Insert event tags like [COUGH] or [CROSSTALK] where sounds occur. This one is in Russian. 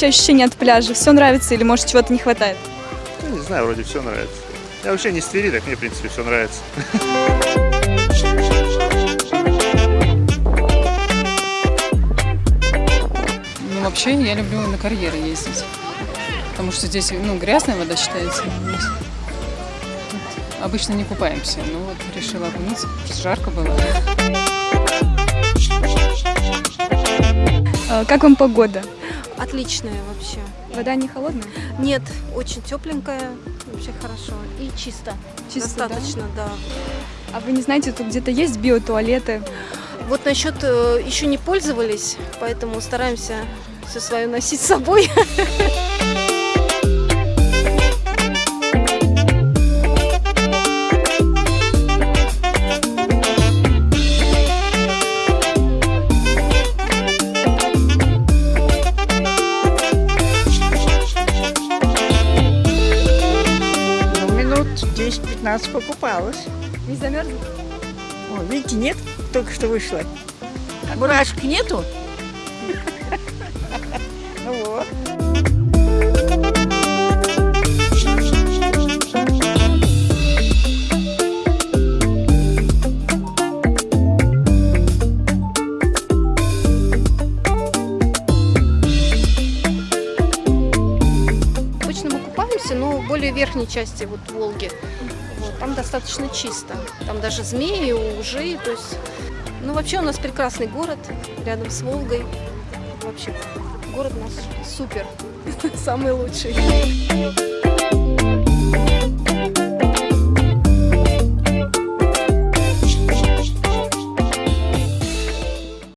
вообще ощущения от пляжа? Все нравится или, может, чего-то не хватает? Ну, не знаю, вроде все нравится. Я вообще не с Твери, так мне, в принципе, все нравится. Ну, вообще, я люблю на карьеры ездить. Потому что здесь, ну, грязная вода считается. Обычно не купаемся, но вот решила окунуться, потому что жарко было. Э, Как вам погода? Отличная вообще. Вода не холодная? Нет, очень тепленькая, вообще хорошо. И чисто. Чисто, да? Достаточно, да. А вы не знаете, тут где-то есть биотуалеты? Вот насчет э, еще не пользовались, поэтому стараемся все свое носить с собой. [LAUGHS] 10-15 покупалась. Не замерзли? О, видите, нет, только что вышла. Мурашек нету? Ну [LAUGHS] вот. Купаемся, но более верхней части вот Волги. Вот, там достаточно чисто. Там даже змеи, ужи, то есть... Ну, вообще у нас прекрасный город рядом с Волгой. Вообще, город у нас супер, [LAUGHS] самый лучший.